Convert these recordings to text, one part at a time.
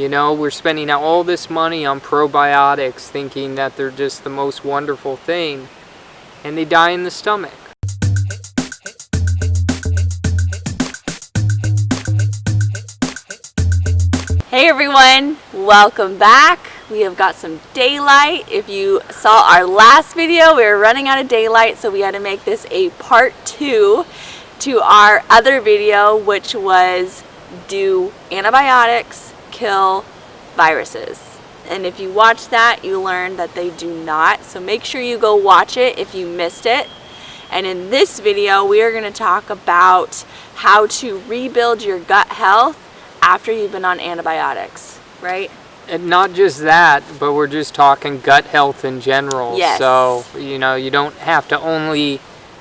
You know, we're spending all this money on probiotics thinking that they're just the most wonderful thing, and they die in the stomach. Hey everyone, welcome back. We have got some daylight. If you saw our last video, we were running out of daylight, so we had to make this a part two to our other video, which was do antibiotics kill viruses? And if you watch that, you learn that they do not. So make sure you go watch it if you missed it. And in this video, we are going to talk about how to rebuild your gut health after you've been on antibiotics, right? And not just that, but we're just talking gut health in general. Yes. So, you know, you don't have to only,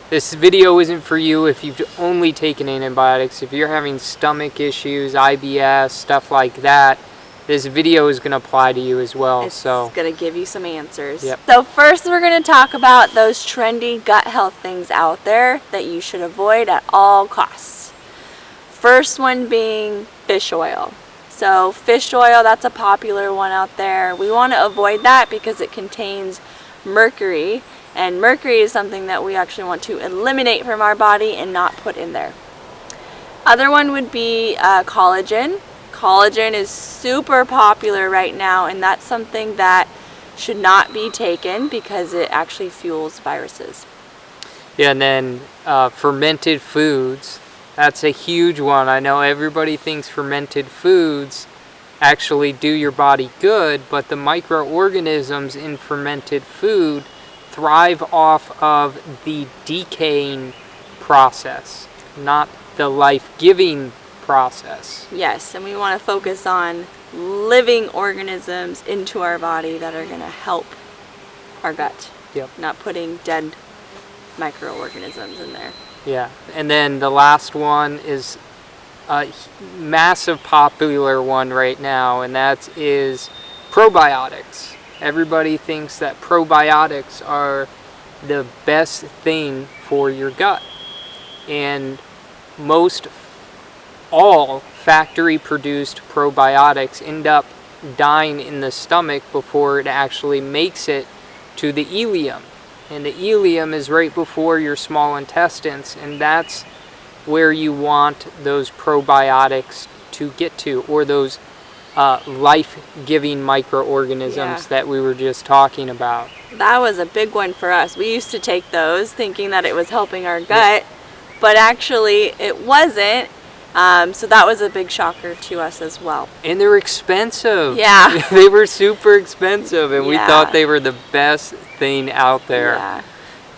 this video isn't for you if you've only taken antibiotics. If you're having stomach issues, IBS, stuff like that, this video is going to apply to you as well. So it's so going to give you some answers. Yep. So first we're going to talk about those trendy gut health things out there that you should avoid at all costs. First one being fish oil. So fish oil, that's a popular one out there. We want to avoid that because it contains mercury and mercury is something that we actually want to eliminate from our body and not put in there. Other one would be uh, collagen. Collagen is super popular right now and that's something that should not be taken because it actually fuels viruses. Yeah, and then uh, fermented foods. That's a huge one. I know everybody thinks fermented foods actually do your body good, but the microorganisms in fermented food thrive off of the decaying process, not the life-giving process. Yes, and we want to focus on living organisms into our body that are going to help our gut. Yep. Not putting dead microorganisms in there. Yeah, and then the last one is a massive popular one right now, and that is probiotics. Everybody thinks that probiotics are the best thing for your gut. And most all factory produced probiotics end up dying in the stomach before it actually makes it to the ileum. And the ileum is right before your small intestines, and that's where you want those probiotics to get to, or those uh, life-giving microorganisms Yeah. that we were just talking about. That was a big one for us. We used to take those thinking that it was helping our gut, but actually it wasn't. Um, so that was a big shocker to us as well. And they're expensive. Yeah. they were super expensive, and we thought they were the best thing out there. Yeah.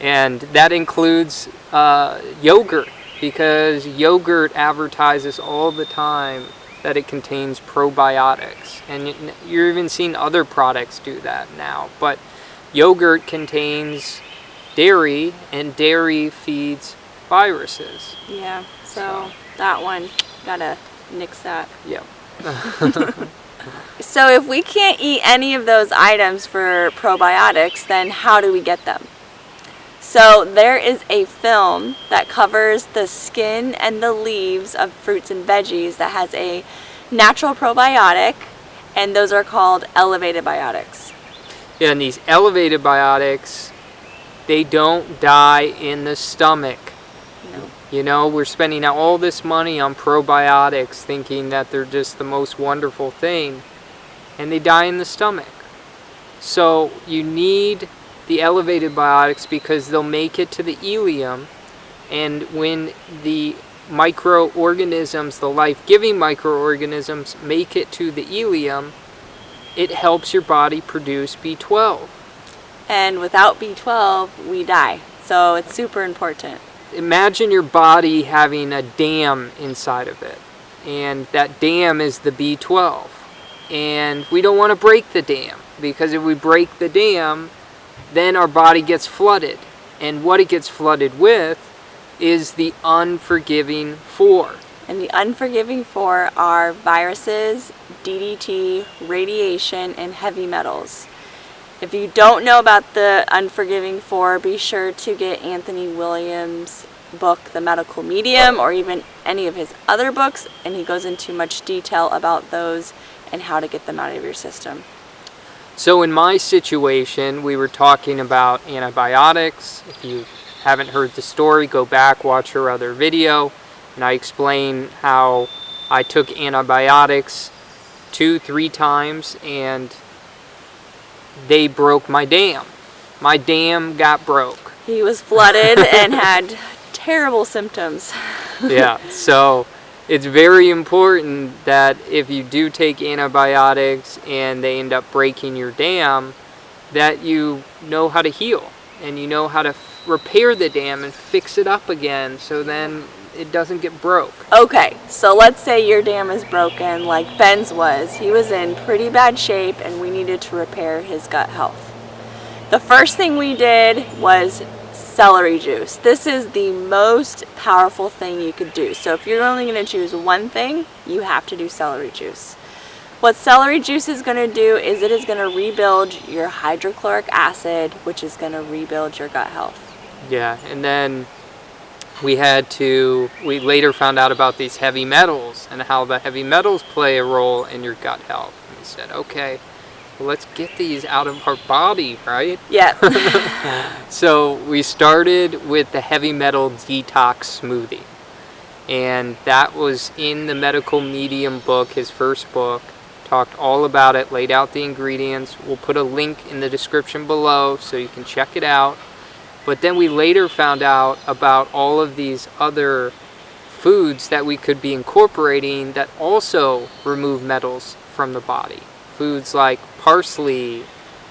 And that includes uh, yogurt, because yogurt advertises all the time that it contains probiotics. And you're even seeing other products do that now. But yogurt contains dairy, and dairy feeds viruses. Yeah. So that one, gotta nix that. Yep. So if we can't eat any of those items for probiotics, then how do we get them? So there is a film that covers the skin and the leaves of fruits and veggies that has a natural probiotic, and those are called elevated biotics. Yeah, and these elevated biotics, they don't die in the stomach. No. You know, we're spending all this money on probiotics thinking that they're just the most wonderful thing, and they die in the stomach. So you need the elevated biotics because they'll make it to the ileum, and when the microorganisms, the life-giving microorganisms, make it to the ileum, it helps your body produce B12. And without B12, we die. So it's super important. imagine your body having a dam inside of it and that dam is the B12 and we don't want to break the dam because if we break the dam then our body gets flooded and what it gets flooded with is the unforgiving four And the unforgiving four are viruses, DDT, radiation, and heavy metals. If you don't know about the unforgiving four, be sure to get Anthony Williams' book, The Medical Medium, or even any of his other books, and he goes into much detail about those and how to get them out of your system. So in my situation, we were talking about antibiotics. If you haven't heard the story, go back, watch her other video, and I explain how I took antibiotics two, three times, and they broke my dam. My dam got broke. He was flooded and had terrible symptoms. yeah, so it's very important that if you do take antibiotics and they end up breaking your dam, that you know how to heal and you know how to repair the dam and fix it up again so then it doesn't get broke. Okay, so let's say your dam is broken like Ben's was. He was in pretty bad shape and we needed to repair his gut health. The first thing we did was celery juice. This is the most powerful thing you could do. So if you're only going to choose one thing, you have to do celery juice. What celery juice is going to do is it is going to rebuild your hydrochloric acid, which is going to rebuild your gut health. Yeah, and then we had to, we later found out about these heavy metals and how the heavy metals play a role in your gut health. And we said, okay, well, let's get these out of our body, right? Yeah. so we started with the heavy metal detox smoothie. And that was in the medical medium book, his first book. Talked all about it, laid out the ingredients. We'll put a link in the description below so you can check it out. But then we later found out about all of these other foods that we could be incorporating that also remove metals from the body. Foods like parsley,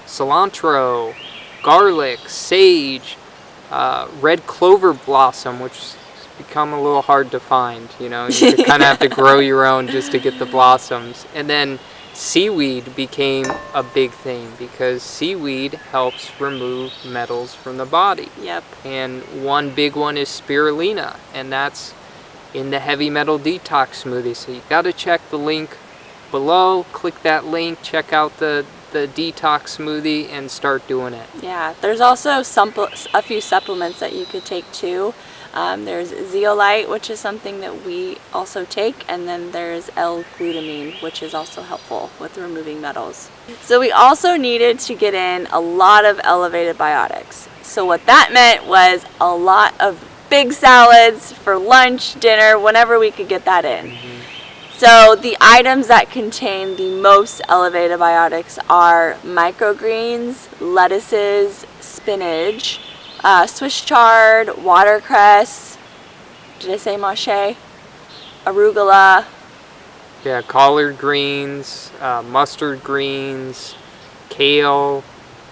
cilantro, garlic, sage, uh, red clover blossom, which has become a little hard to find. You know, you kind of have to grow your own just to get the blossoms. And then seaweed became a big thing because seaweed helps remove metals from the body. Yep. And one big one is spirulina, and that's in the heavy metal detox smoothie. So you got to check the link below, click that link, check out the the detox smoothie and start doing it. Yeah, there's also some, a few supplements that you could take too. Um, there's zeolite, which is something that we also take, and then there's L-glutamine, which is also helpful with removing metals. So we also needed to get in a lot of elevated biotics. So what that meant was a lot of big salads for lunch, dinner, whenever we could get that in. So the items that contain the most elevated biotics are microgreens, lettuces, spinach, uh, Swiss chard, watercress, did I say mache? Arugula. Yeah, collard greens, uh, mustard greens, kale,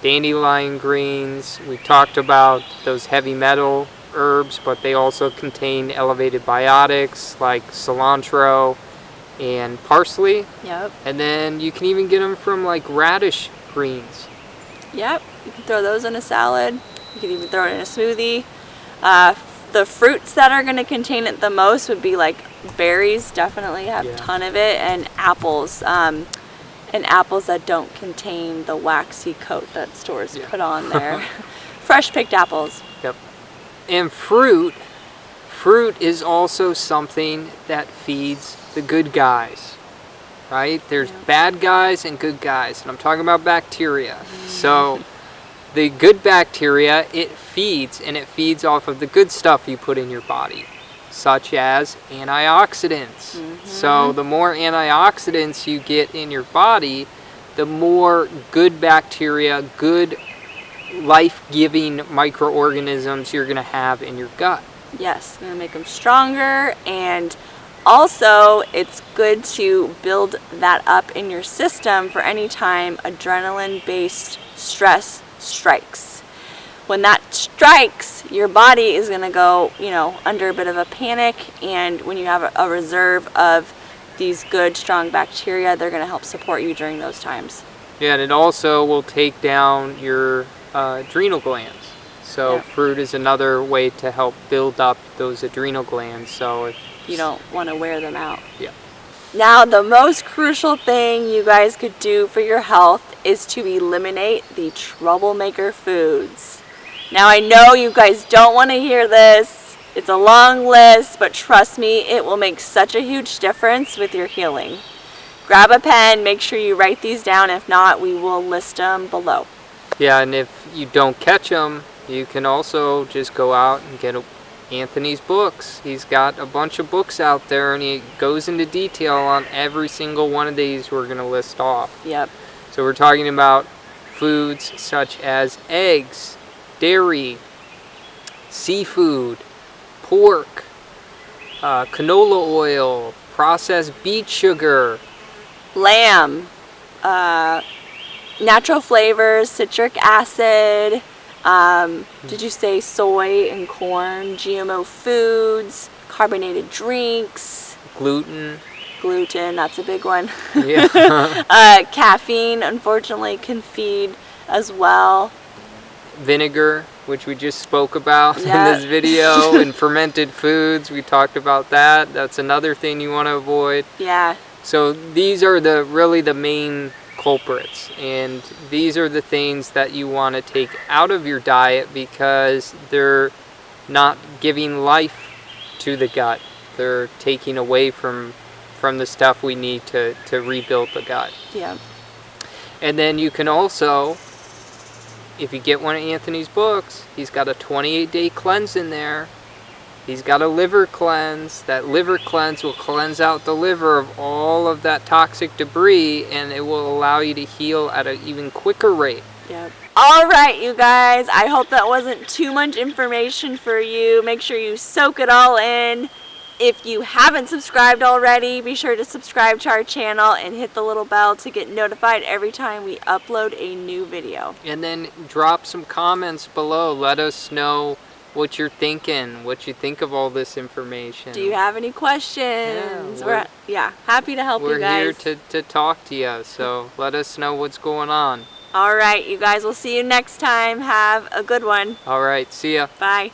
dandelion greens. We talked about those heavy metal herbs, but they also contain elevated biotics like cilantro and parsley. Yep. And then you can even get them from like radish greens. Yep, you can throw those in a salad. You can even throw it in a smoothie. Uh, the fruits that are going to contain it the most would be like berries, definitely have yeah. a ton of it, and apples. Um, and apples that don't contain the waxy coat that stores yeah. put on there. Fresh picked apples. Yep. And fruit, fruit is also something that feeds the good guys, right? There's bad guys and good guys, and I'm talking about bacteria. So the good bacteria, it feeds, and it feeds off of the good stuff you put in your body, such as antioxidants. Mm -hmm. So the more antioxidants you get in your body, the more good bacteria, good life-giving microorganisms you're going to have in your gut. Yes, going to make them stronger and also, it's good to build that up in your system for any time adrenaline-based stress strikes. When that strikes, your body is going to go, you know, under a bit of a panic, and when you have a reserve of these good, strong bacteria, they're going to help support you during those times. Yeah, and it also will take down your uh, adrenal glands. So yeah. fruit is another way to help build up those adrenal glands. So if you don't want to wear them out. Yeah. Now the most crucial thing you guys could do for your health is to eliminate the troublemaker foods. Now I know you guys don't want to hear this. It's a long list, but trust me, it will make such a huge difference with your healing. grab a pen, make sure you write these down. If not, we will list them below. Yeah, and if you don't catch them, you can also just go out and get a, Anthony's books. He's got a bunch of books out there and he goes into detail on every single one of these we're going to list off. Yep. So we're talking about foods such as eggs, dairy, seafood, pork, uh, canola oil, processed beet sugar, Lamb, uh, natural flavors, citric acid. Um, did you say soy and corn? GMO foods, carbonated drinks, gluten. gluten. That's a big one. Yeah. uh, caffeine, unfortunately, can feed as well. Vinegar, which we just spoke about Yeah. in this video, and fermented foods, we talked about that. That's another thing you want to avoid. Yeah. So these are the really the main culprits and these are the things that you want to take out of your diet because they're not giving life to the gut. They're taking away from from the stuff we need to, to rebuild the gut. Yeah. And then you can also, if you get one of Anthony's books, he's got a 28 day cleanse in there. He's got a liver cleanse. That liver cleanse will cleanse out the liver of all of that toxic debris and it will allow you to heal at an even quicker rate. Yep. All right, you guys. I hope that wasn't too much information for you. Make sure you soak it all in. If you haven't subscribed already, be sure to subscribe to our channel and hit the little bell to get notified every time we upload a new video. And then drop some comments below. Let us know what you're thinking, what you think of all this information. Do you have any questions? Yeah, we're, we're- yeah, happy to help We're you guys. here to, to talk to you, so let us know what's going on. All right, you guys, we'll see you next time. Have a good one. All right, see ya. Bye.